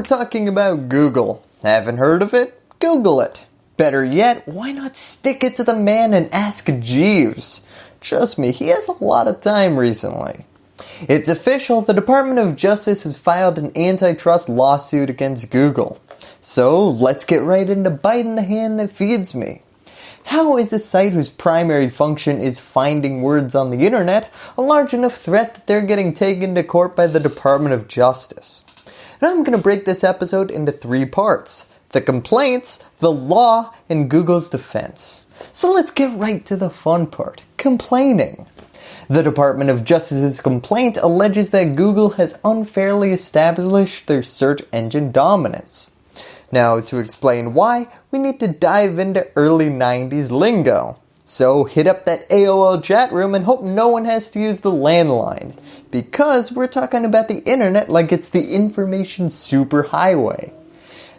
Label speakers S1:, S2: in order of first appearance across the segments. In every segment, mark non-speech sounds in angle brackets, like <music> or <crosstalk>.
S1: we're talking about Google. Haven't heard of it? Google it. Better yet, why not stick it to the man and ask Jeeves? Trust me, he has a lot of time recently. It's official, the Department of Justice has filed an antitrust lawsuit against Google. So let's get right into biting the hand that feeds me. How is a site whose primary function is finding words on the internet a large enough threat that they're getting taken to court by the Department of Justice? Now I'm going to break this episode into three parts. The complaints, the law, and Google's defense. So let's get right to the fun part, complaining. The Department of Justice's complaint alleges that Google has unfairly established their search engine dominance. Now to explain why, we need to dive into early 90s lingo. So hit up that AOL chat room and hope no one has to use the landline. Because we're talking about the internet like it's the information superhighway.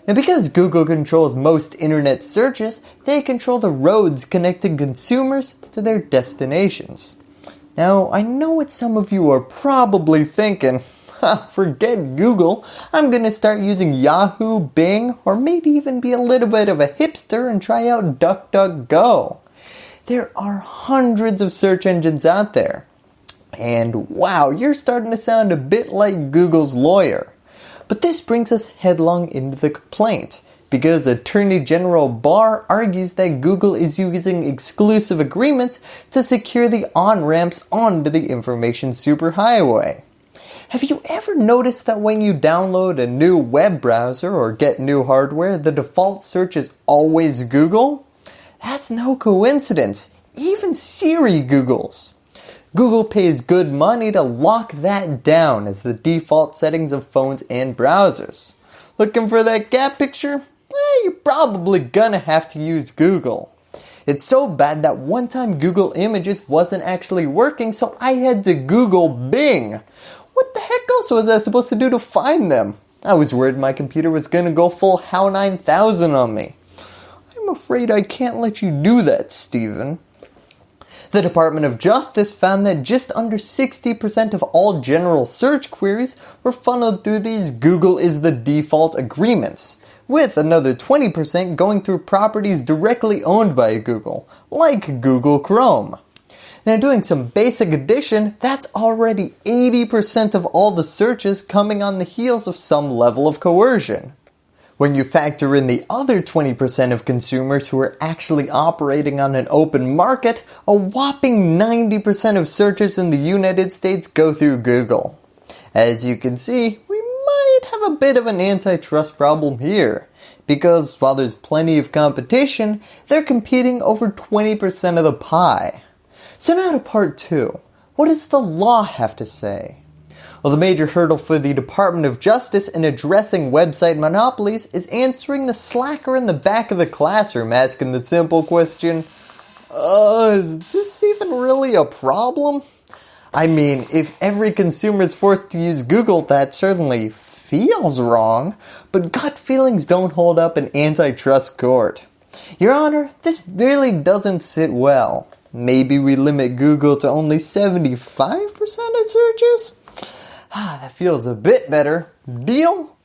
S1: Now because Google controls most internet searches, they control the roads connecting consumers to their destinations. Now I know what some of you are probably thinking, <laughs> forget Google, I'm going to start using Yahoo, Bing, or maybe even be a little bit of a hipster and try out DuckDuckGo. There are hundreds of search engines out there. And wow, you're starting to sound a bit like Google's lawyer. But this brings us headlong into the complaint because Attorney General Barr argues that Google is using exclusive agreements to secure the on-ramps onto the information superhighway. Have you ever noticed that when you download a new web browser or get new hardware, the default search is always Google? That's no coincidence. Even Siri Googles. Google pays good money to lock that down as the default settings of phones and browsers. Looking for that cat picture? Eh, you're probably gonna have to use Google. It's so bad that one time Google Images wasn't actually working so I had to Google Bing. What the heck else was I supposed to do to find them? I was worried my computer was going to go full HAL 9000 on me. Afraid I can't let you do that, Stephen. The Department of Justice found that just under 60% of all general search queries were funneled through these Google is the default agreements, with another 20% going through properties directly owned by Google, like Google Chrome. Now doing some basic addition, that's already 80% of all the searches coming on the heels of some level of coercion. When you factor in the other 20% of consumers who are actually operating on an open market, a whopping 90% of searches in the United States go through Google. As you can see, we might have a bit of an antitrust problem here. Because while there's plenty of competition, they're competing over 20% of the pie. So now to part 2. What does the law have to say? Well, the major hurdle for the Department of Justice in addressing website monopolies is answering the slacker in the back of the classroom asking the simple question, uh, is this even really a problem? I mean, if every consumer is forced to use Google, that certainly feels wrong, but gut feelings don't hold up in antitrust court. Your Honor, this really doesn't sit well. Maybe we limit Google to only 75% of searches? Ah, that feels a bit better. Deal?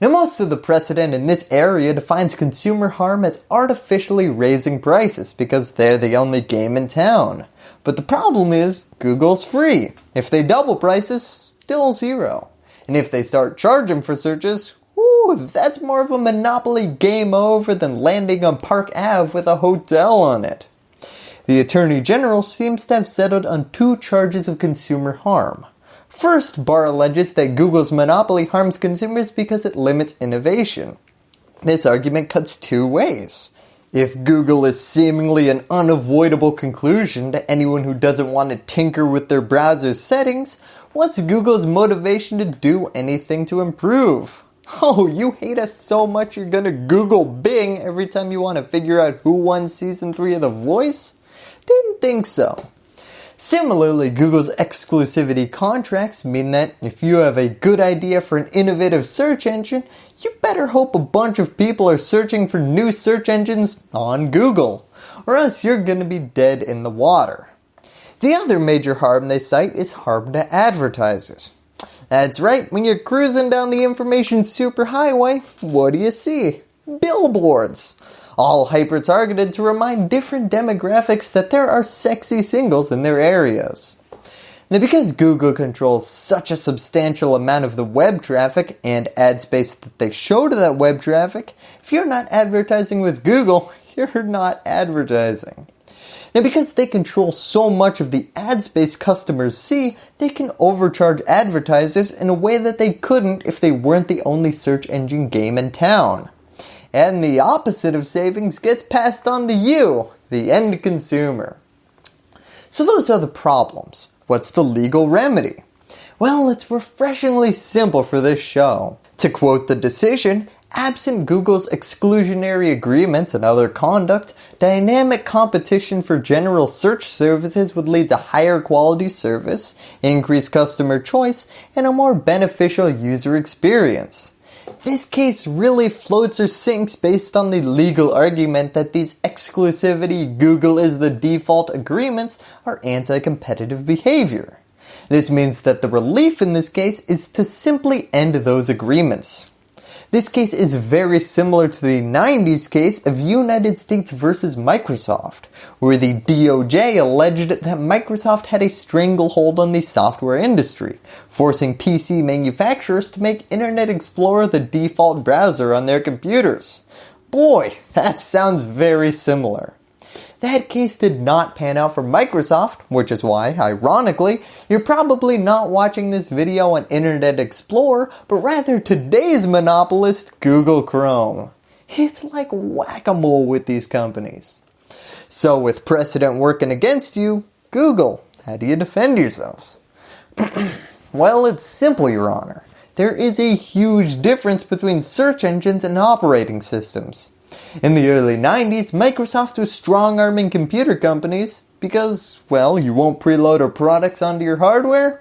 S1: Now most of the precedent in this area defines consumer harm as artificially raising prices because they're the only game in town. But the problem is Google's free. If they double prices, still zero. And if they start charging for searches, whoo, that's more of a monopoly game over than landing on Park Ave with a hotel on it. The Attorney General seems to have settled on two charges of consumer harm. First, Barr alleges that Google's monopoly harms consumers because it limits innovation. This argument cuts two ways. If Google is seemingly an unavoidable conclusion to anyone who doesn't want to tinker with their browser's settings, what's Google's motivation to do anything to improve? <laughs> Oh, you hate us so much you're gonna Google Bing every time you want to figure out who won season 3 of The Voice? Didn't think so. Similarly, Google's exclusivity contracts mean that if you have a good idea for an innovative search engine, you better hope a bunch of people are searching for new search engines on Google, or else you're going to be dead in the water. The other major harm they cite is harm to advertisers. That's right, when you're cruising down the information superhighway, what do you see? Billboards! All hyper-targeted to remind different demographics that there are sexy singles in their areas. Now because Google controls such a substantial amount of the web traffic and ad space that they show to that web traffic, if you're not advertising with Google, <laughs> you're not advertising. Now because they control so much of the ad space customers see, they can overcharge advertisers in a way that they couldn't if they weren't the only search engine game in town. And the opposite of savings gets passed on to you, the end consumer. So those are the problems. What's the legal remedy? Well, it's refreshingly simple for this show. To quote the decision, Absent Google's exclusionary agreements and other conduct, dynamic competition for general search services would lead to higher quality service, increased customer choice, and a more beneficial user experience. This case really floats or sinks based on the legal argument that these exclusivity Google is the default agreements are anti-competitive behavior. This means that the relief in this case is to simply end those agreements. This case is very similar to the 90s case of United States versus Microsoft, where the DOJ alleged that Microsoft had a stranglehold on the software industry, forcing PC manufacturers to make Internet Explorer the default browser on their computers. Boy, that sounds very similar. That case did not pan out for Microsoft, which is why, ironically, you're probably not watching this video on Internet Explorer, but rather today's monopolist, Google Chrome. It's like whack-a-mole with these companies. So with precedent working against you, Google, how do you defend yourselves? <clears throat> well, it's simple, your honor. There is a huge difference between search engines and operating systems. In the early 90s, Microsoft was strong-arming computer companies because, well, you won't preload our products onto your hardware?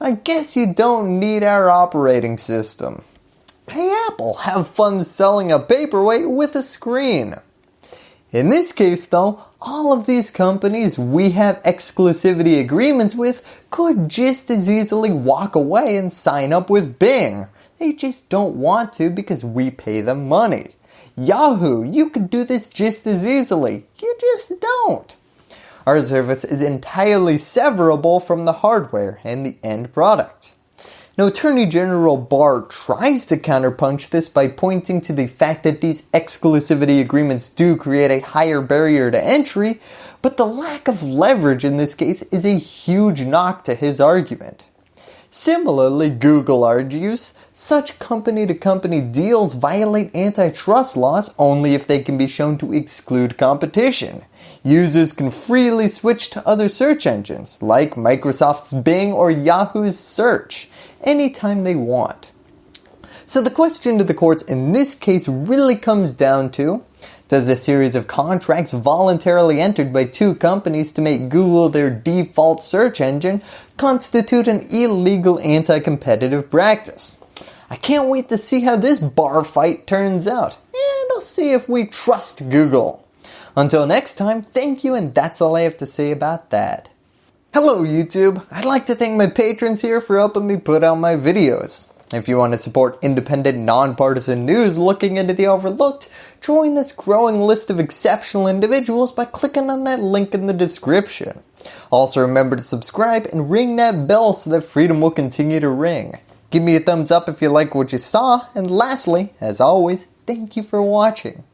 S1: I guess you don't need our operating system. Hey Apple, have fun selling a paperweight with a screen. In this case though, all of these companies we have exclusivity agreements with could just as easily walk away and sign up with Bing. They just don't want to because we pay them money. Yahoo, you could do this just as easily. You just don't. Our service is entirely severable from the hardware and the end product. Now Attorney General Barr tries to counterpunch this by pointing to the fact that these exclusivity agreements do create a higher barrier to entry, but the lack of leverage in this case is a huge knock to his argument. Similarly, Google argues, such company-to-company -company deals violate antitrust laws only if they can be shown to exclude competition. Users can freely switch to other search engines, like Microsoft's Bing or Yahoo's Search, anytime they want. So the question to the courts in this case really comes down to, does a series of contracts voluntarily entered by two companies to make Google their default search engine constitute an illegal anti-competitive practice? I can't wait to see how this bar fight turns out, and I'll see if we trust Google. Until next time, thank you and that's all I have to say about that. Hello YouTube, I'd like to thank my patrons here for helping me put out my videos. If you want to support independent, nonpartisan news looking into the overlooked, join this growing list of exceptional individuals by clicking on that link in the description. Also remember to subscribe and ring that bell so that freedom will continue to ring. Give me a thumbs up if you like what you saw, and lastly, as always, thank you for watching.